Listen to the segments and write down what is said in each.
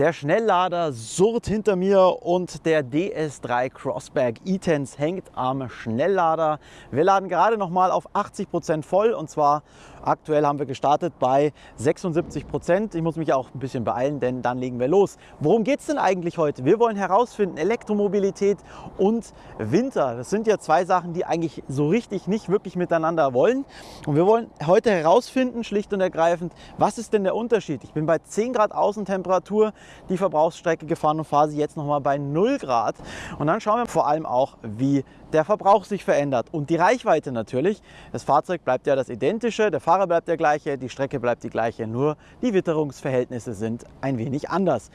Der Schnelllader surrt hinter mir und der DS3 Crossback E-Tense hängt am Schnelllader. Wir laden gerade noch mal auf 80 Prozent voll und zwar aktuell haben wir gestartet bei 76%. Prozent. Ich muss mich auch ein bisschen beeilen, denn dann legen wir los. Worum geht es denn eigentlich heute? Wir wollen herausfinden, Elektromobilität und Winter. Das sind ja zwei Sachen, die eigentlich so richtig nicht wirklich miteinander wollen. Und wir wollen heute herausfinden, schlicht und ergreifend, was ist denn der Unterschied? Ich bin bei 10 Grad Außentemperatur die Verbrauchsstrecke gefahren und fahre sie jetzt noch mal bei 0 Grad. Und dann schauen wir vor allem auch, wie der Verbrauch sich verändert und die Reichweite natürlich. Das Fahrzeug bleibt ja das identische, der Fahrer bleibt der gleiche, die Strecke bleibt die gleiche, nur die Witterungsverhältnisse sind ein wenig anders.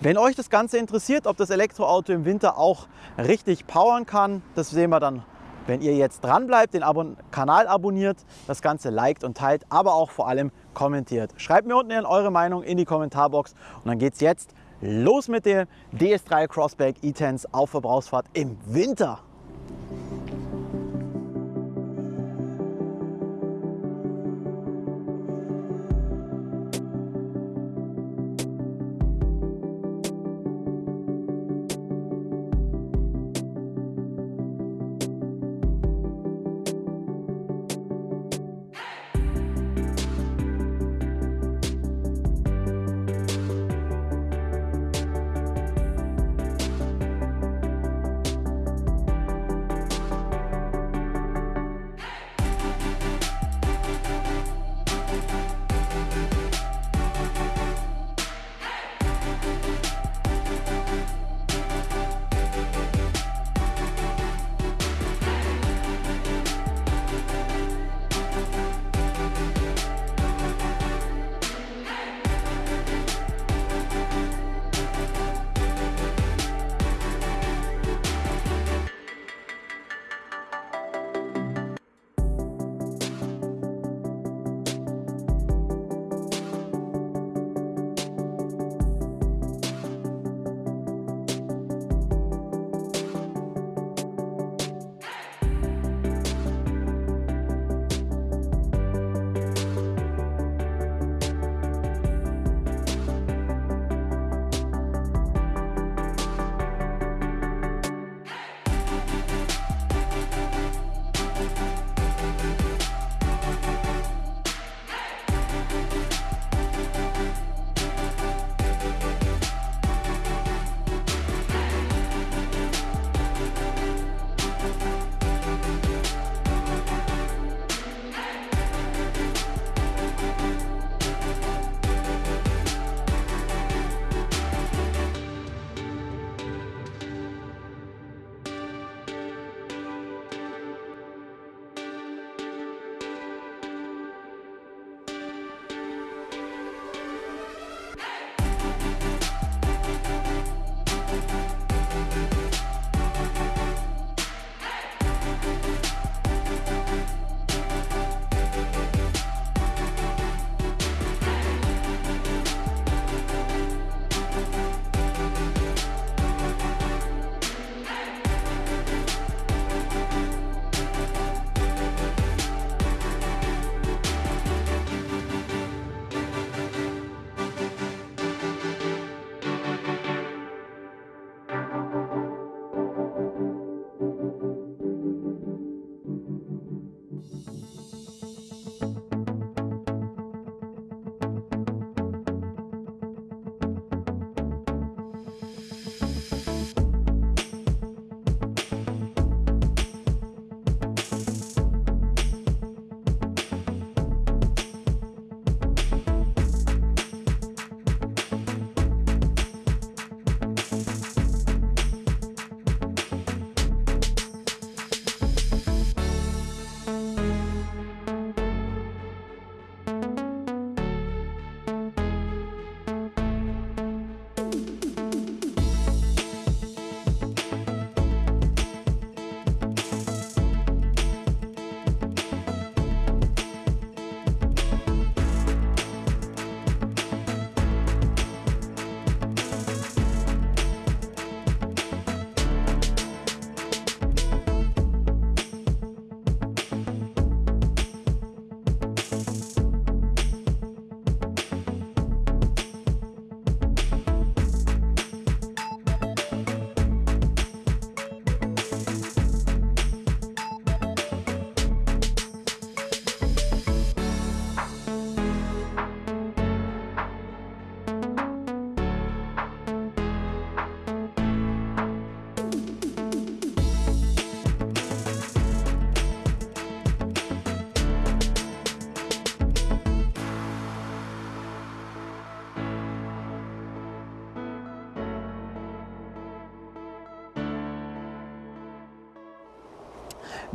Wenn euch das Ganze interessiert, ob das Elektroauto im Winter auch richtig powern kann, das sehen wir dann wenn ihr jetzt dran bleibt, den Abon Kanal abonniert, das Ganze liked und teilt, aber auch vor allem kommentiert. Schreibt mir unten eure Meinung in die Kommentarbox und dann geht es jetzt los mit dem DS3 Crossback E-Tense auf Verbrauchsfahrt im Winter.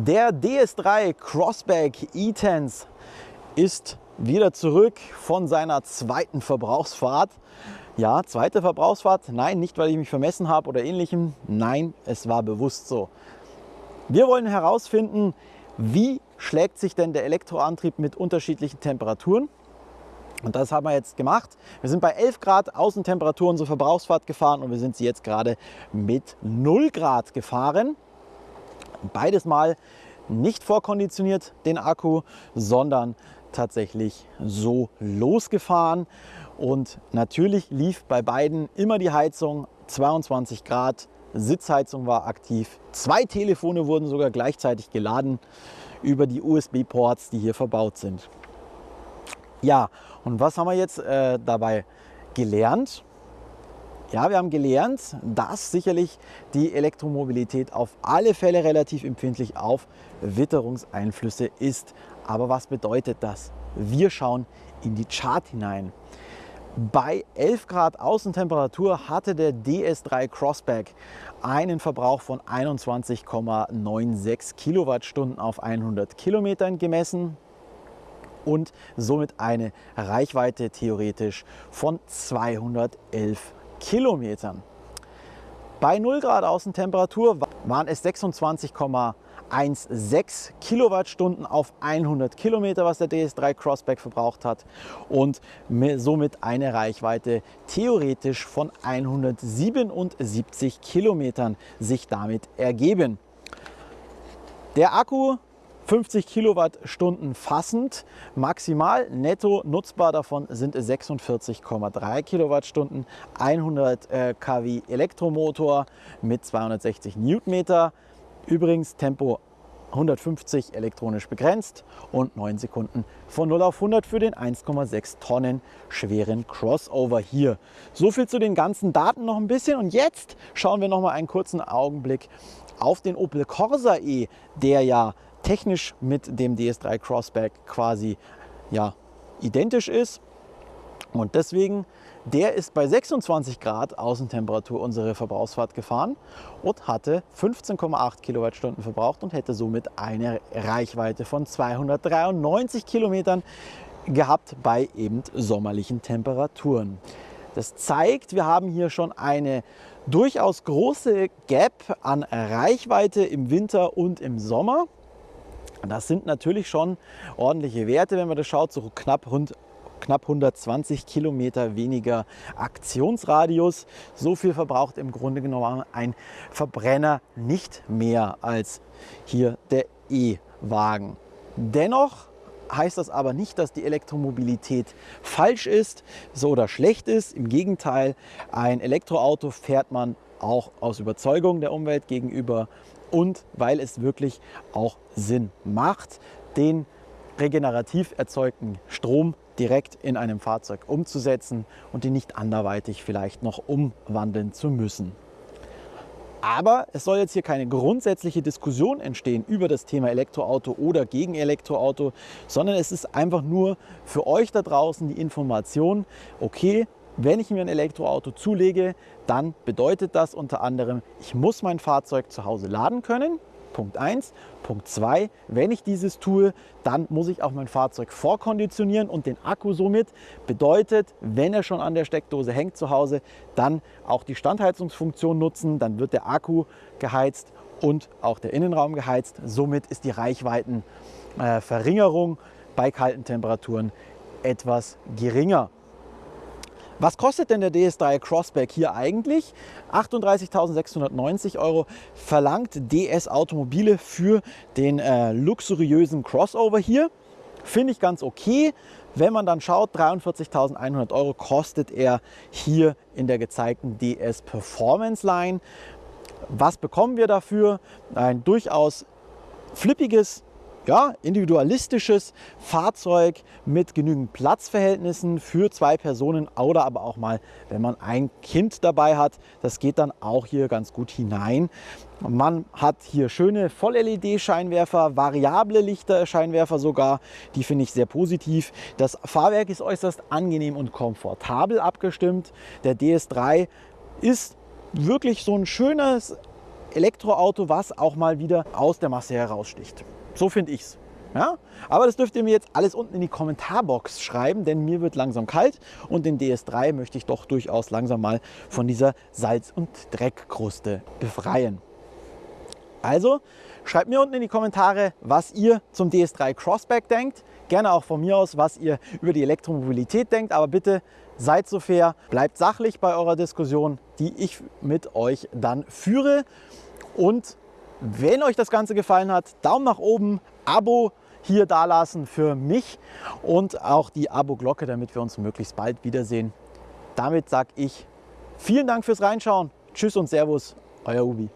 Der DS3 Crossback E-Tense ist wieder zurück von seiner zweiten Verbrauchsfahrt. Ja, zweite Verbrauchsfahrt. Nein, nicht weil ich mich vermessen habe oder ähnlichem. Nein, es war bewusst so. Wir wollen herausfinden, wie schlägt sich denn der Elektroantrieb mit unterschiedlichen Temperaturen. Und das haben wir jetzt gemacht. Wir sind bei 11 Grad Außentemperatur unsere Verbrauchsfahrt gefahren und wir sind sie jetzt gerade mit 0 Grad gefahren. Beides mal nicht vorkonditioniert den Akku, sondern tatsächlich so losgefahren. Und natürlich lief bei beiden immer die Heizung 22 Grad. Sitzheizung war aktiv. Zwei Telefone wurden sogar gleichzeitig geladen über die USB-Ports, die hier verbaut sind. Ja, und was haben wir jetzt äh, dabei gelernt? Ja, wir haben gelernt, dass sicherlich die Elektromobilität auf alle Fälle relativ empfindlich auf Witterungseinflüsse ist. Aber was bedeutet das? Wir schauen in die Chart hinein. Bei 11 Grad Außentemperatur hatte der DS3 Crossback einen Verbrauch von 21,96 Kilowattstunden auf 100 Kilometern gemessen und somit eine Reichweite theoretisch von 211 Kilometern. Bei 0 Grad Außentemperatur waren es 26,16 Kilowattstunden auf 100 Kilometer, was der DS3 Crossback verbraucht hat und somit eine Reichweite theoretisch von 177 Kilometern sich damit ergeben. Der Akku 50 Kilowattstunden fassend, maximal netto nutzbar davon sind 46,3 Kilowattstunden, 100 äh, kW Elektromotor mit 260 Newtonmeter, übrigens Tempo 150 elektronisch begrenzt und 9 Sekunden von 0 auf 100 für den 1,6 Tonnen schweren Crossover hier. So viel zu den ganzen Daten noch ein bisschen und jetzt schauen wir noch mal einen kurzen Augenblick auf den Opel Corsa E, der ja technisch mit dem DS3 Crossback quasi ja, identisch ist. Und deswegen, der ist bei 26 Grad Außentemperatur unsere Verbrauchsfahrt gefahren und hatte 15,8 Kilowattstunden verbraucht und hätte somit eine Reichweite von 293 Kilometern gehabt bei eben sommerlichen Temperaturen. Das zeigt, wir haben hier schon eine durchaus große Gap an Reichweite im Winter und im Sommer. Das sind natürlich schon ordentliche Werte, wenn man das schaut, so knapp rund knapp 120 Kilometer weniger Aktionsradius. So viel verbraucht im Grunde genommen ein Verbrenner nicht mehr als hier der E-Wagen. Dennoch heißt das aber nicht, dass die Elektromobilität falsch ist so oder schlecht ist. Im Gegenteil, ein Elektroauto fährt man auch aus Überzeugung der Umwelt gegenüber und weil es wirklich auch Sinn macht, den regenerativ erzeugten Strom direkt in einem Fahrzeug umzusetzen und ihn nicht anderweitig vielleicht noch umwandeln zu müssen. Aber es soll jetzt hier keine grundsätzliche Diskussion entstehen über das Thema Elektroauto oder gegen Elektroauto, sondern es ist einfach nur für euch da draußen die Information, okay, wenn ich mir ein Elektroauto zulege, dann bedeutet das unter anderem, ich muss mein Fahrzeug zu Hause laden können. Punkt 1. Punkt 2, wenn ich dieses tue, dann muss ich auch mein Fahrzeug vorkonditionieren und den Akku somit. Bedeutet, wenn er schon an der Steckdose hängt zu Hause, dann auch die Standheizungsfunktion nutzen. Dann wird der Akku geheizt und auch der Innenraum geheizt. Somit ist die Reichweitenverringerung bei kalten Temperaturen etwas geringer. Was kostet denn der DS3 Crossback hier eigentlich? 38.690 Euro verlangt DS Automobile für den äh, luxuriösen Crossover hier. Finde ich ganz okay. Wenn man dann schaut, 43.100 Euro kostet er hier in der gezeigten DS Performance Line. Was bekommen wir dafür? Ein durchaus flippiges ja, individualistisches Fahrzeug mit genügend Platzverhältnissen für zwei Personen oder aber auch mal, wenn man ein Kind dabei hat. Das geht dann auch hier ganz gut hinein. Man hat hier schöne Voll-LED-Scheinwerfer, variable Lichter-Scheinwerfer sogar. Die finde ich sehr positiv. Das Fahrwerk ist äußerst angenehm und komfortabel abgestimmt. Der DS3 ist wirklich so ein schönes Elektroauto, was auch mal wieder aus der Masse heraussticht. So finde ich es. Ja? Aber das dürft ihr mir jetzt alles unten in die Kommentarbox schreiben, denn mir wird langsam kalt und den DS3 möchte ich doch durchaus langsam mal von dieser Salz- und Dreckkruste befreien. Also schreibt mir unten in die Kommentare, was ihr zum DS3 Crossback denkt. Gerne auch von mir aus, was ihr über die Elektromobilität denkt. Aber bitte seid so fair, bleibt sachlich bei eurer Diskussion, die ich mit euch dann führe. Und wenn euch das Ganze gefallen hat, Daumen nach oben, Abo hier dalassen für mich und auch die Abo-Glocke, damit wir uns möglichst bald wiedersehen. Damit sage ich vielen Dank fürs Reinschauen. Tschüss und Servus, euer Ubi.